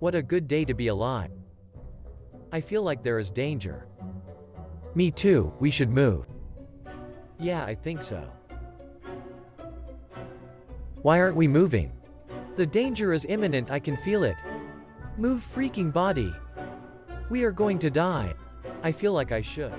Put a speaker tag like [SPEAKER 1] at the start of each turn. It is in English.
[SPEAKER 1] What a good day to be alive. I feel like there is danger. Me too, we should move. Yeah, I think so. Why aren't we moving? The danger is imminent, I can feel it. Move freaking body. We are going to die. I feel like I should.